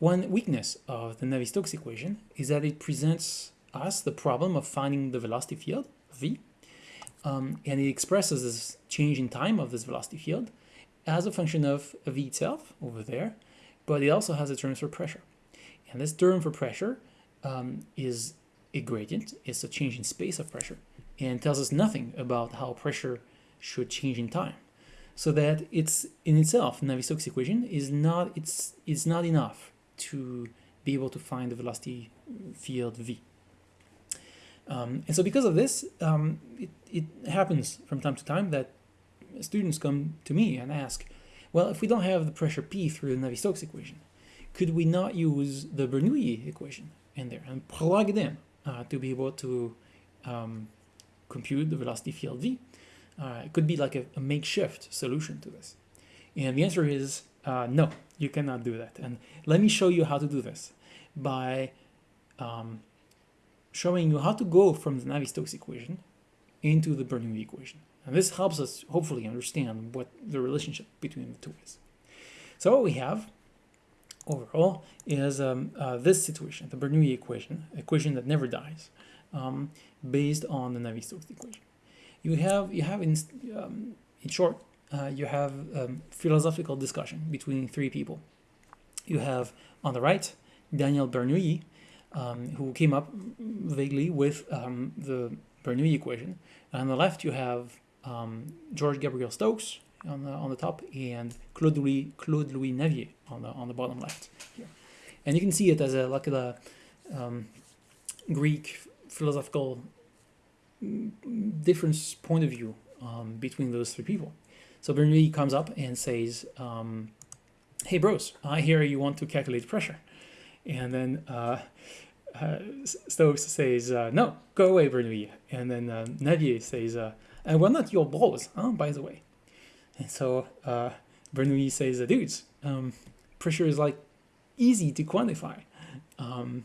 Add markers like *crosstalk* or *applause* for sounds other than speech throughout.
One weakness of the Navier-Stokes equation is that it presents us the problem of finding the velocity field, v, um, and it expresses this change in time of this velocity field as a function of v itself over there, but it also has a term for pressure. And this term for pressure um, is a gradient, it's a change in space of pressure, and tells us nothing about how pressure should change in time. So that it's in itself, Navier-Stokes equation is not it's it's not enough to be able to find the velocity field v. Um, and so because of this, um, it, it happens from time to time that students come to me and ask, well, if we don't have the pressure P through the Navier-Stokes equation, could we not use the Bernoulli equation in there and plug it in uh, to be able to um, compute the velocity field V? Uh, it could be like a, a, makeshift solution to this. And the answer is uh, no, you cannot do that. And let me show you how to do this by um, showing you how to go from the Navier-Stokes equation into the Bernoulli equation. And this helps us hopefully understand what the relationship between the two is. So what we have overall is um, uh, this situation, the Bernoulli equation, equation that never dies, um, based on the Navier-Stokes equation. You have, you have in, um, in short, uh, you have um, philosophical discussion between three people. You have on the right Daniel Bernoulli, um, who came up vaguely with um, the Bernoulli equation. And on the left, you have um, George Gabriel Stokes on the, on the top and Claude Louis, Claude Louis Navier on the, on the bottom left here. And you can see it as a, like a um, Greek philosophical difference point of view um, between those three people. So Bernoulli comes up and says, um, hey bros, I hear you want to calculate pressure. And then uh, uh, Stokes says, uh, no, go away, Bernoulli. And then uh, Navier says, uh, and we're not your bros, huh, by the way. And so uh, Bernoulli says, dudes, um, pressure is like easy to quantify. Um,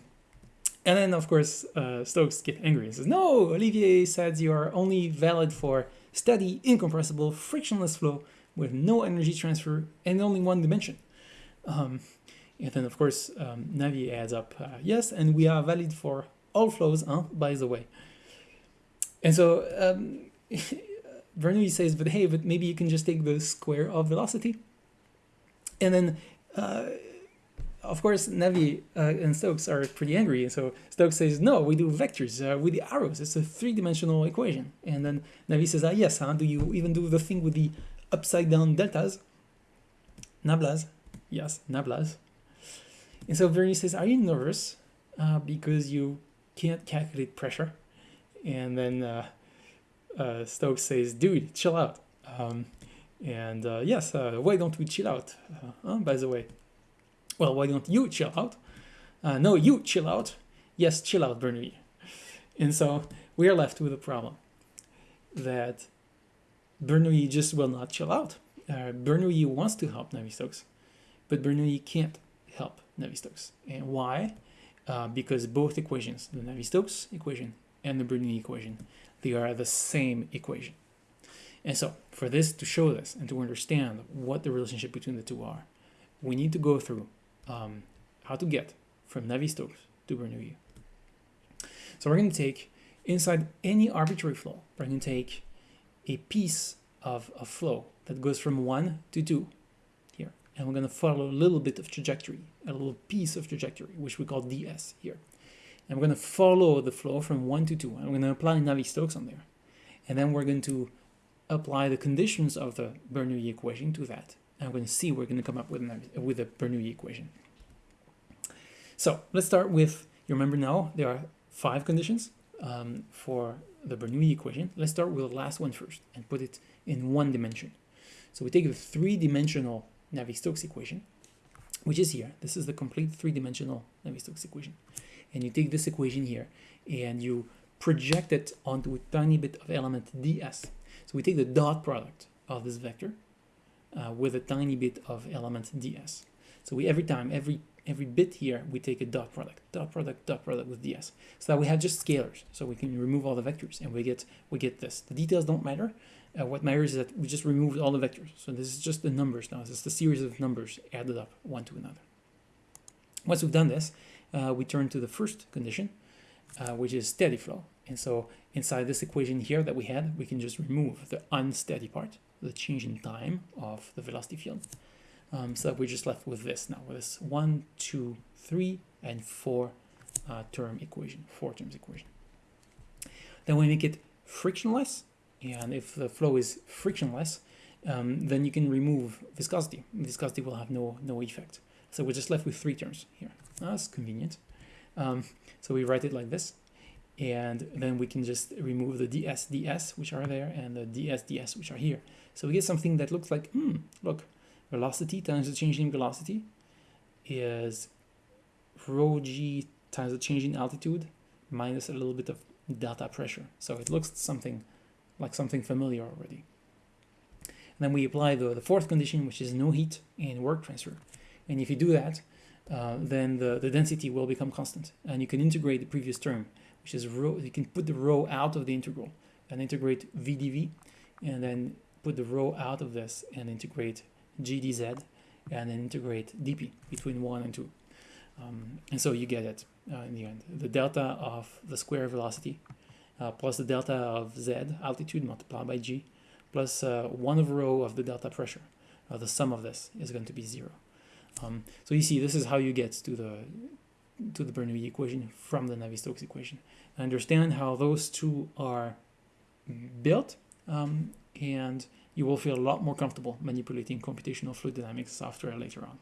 and then, of course, uh, Stokes get angry and says, no, Olivier said you are only valid for steady, incompressible, frictionless flow with no energy transfer and only one dimension. Um, and then, of course, um, Navier adds up, uh, yes, and we are valid for all flows, huh, by the way. And so um, *laughs* Bernoulli says, but hey, but maybe you can just take the square of velocity. And then, uh, of course, Navier uh, and Stokes are pretty angry. And so Stokes says, no, we do vectors uh, with the arrows. It's a three-dimensional equation. And then Navier says, ah, yes, huh? do you even do the thing with the upside down deltas? Nablas. Yes, nablas. And so Bernie says, are you nervous uh, because you can't calculate pressure? And then uh, uh, Stokes says, dude, chill out. Um, and uh, yes, why don't we chill out? Uh, by the way, well, why don't you chill out? Uh, no, you chill out. Yes, chill out, Bernoulli. And so we are left with a problem that Bernoulli just will not chill out. Uh, Bernoulli wants to help Navier-Stokes, but Bernoulli can't help Navier-Stokes. And why? Uh, because both equations, the Navier-Stokes equation and the Bernoulli equation, they are the same equation. And so for this to show this and to understand what the relationship between the two are, we need to go through um, how to get from Navier-Stokes to Bernoulli. So we're going to take inside any arbitrary flow, we're going to take a piece of a flow that goes from 1 to 2 here. And we're going to follow a little bit of trajectory, a little piece of trajectory, which we call ds here. And we're going to follow the flow from 1 to 2. And we're going to apply Navier-Stokes on there. And then we're going to apply the conditions of the Bernoulli equation to that. And we're going to see we're going to come up with, a with a Bernoulli equation. So let's start with, you remember now, there are five conditions um, for the Bernoulli equation. Let's start with the last one first and put it in one dimension. So we take the three-dimensional Navier-Stokes equation, which is here. This is the complete three-dimensional Navier-Stokes equation and you take this equation here and you project it onto a tiny bit of element ds. So we take the dot product of this vector uh, with a tiny bit of element ds. So we every time, every every bit here, we take a dot product, dot product, dot product with ds. So that we have just scalars. So we can remove all the vectors and we get we get this. The details don't matter. Uh, what matters is that we just removed all the vectors. So this is just the numbers now. This is the series of numbers added up one to another. Once we've done this, uh, we turn to the first condition, uh, which is steady flow. And so inside this equation here that we had, we can just remove the unsteady part, the change in time of the velocity field. Um, so that we're just left with this now, with this one, two, three, and four uh, term equation, four terms equation. Then we make it frictionless, and if the flow is frictionless, um, then you can remove viscosity. Viscosity will have no no effect. So we're just left with three terms here. That's convenient. Um, so we write it like this, and then we can just remove the dsds ds which are there and the dsds ds which are here. So we get something that looks like, hmm, look, velocity times the change in velocity is rho g times the change in altitude minus a little bit of delta pressure. So it looks something like something familiar already. And then we apply the, the fourth condition, which is no heat and work transfer. And if you do that, uh, then the, the density will become constant. And you can integrate the previous term, which is rho, you can put the rho out of the integral and integrate v dv, and then put the rho out of this and integrate g dz, and then integrate dp between 1 and 2. Um, and so you get it uh, in the end. The delta of the square velocity uh, plus the delta of z, altitude multiplied by g, plus uh, 1 over rho of the delta pressure. Uh, the sum of this is going to be 0. Um, so you see, this is how you get to the to the Bernoulli equation from the Navier-Stokes equation. Understand how those two are built, um, and you will feel a lot more comfortable manipulating computational fluid dynamics software later on.